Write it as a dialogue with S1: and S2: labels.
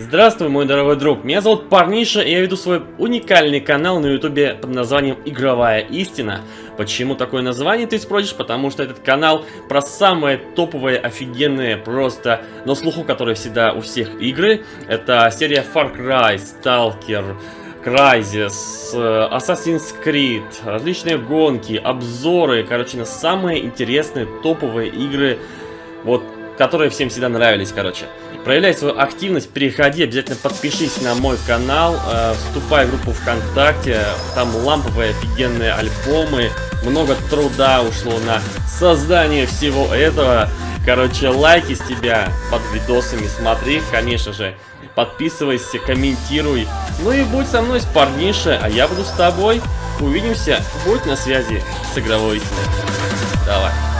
S1: Здравствуй, мой дорогой друг, меня зовут Парниша, и я веду свой уникальный канал на ютубе под названием Игровая Истина. Почему такое название, ты спросишь? Потому что этот канал про самые топовые, офигенные, просто на слуху, которые всегда у всех игры. Это серия Far Cry, Stalker, Crysis, э, Assassin's Creed, различные гонки, обзоры, короче, на самые интересные топовые игры, вот, которые всем всегда нравились, короче. Проявляй свою активность, переходи, обязательно подпишись на мой канал, э, вступай в группу ВКонтакте, там ламповые офигенные альбомы, много труда ушло на создание всего этого. Короче, лайки с тебя под видосами смотри, конечно же. Подписывайся, комментируй. Ну и будь со мной с парниша, а я буду с тобой. Увидимся, будь на связи с игровой Давай.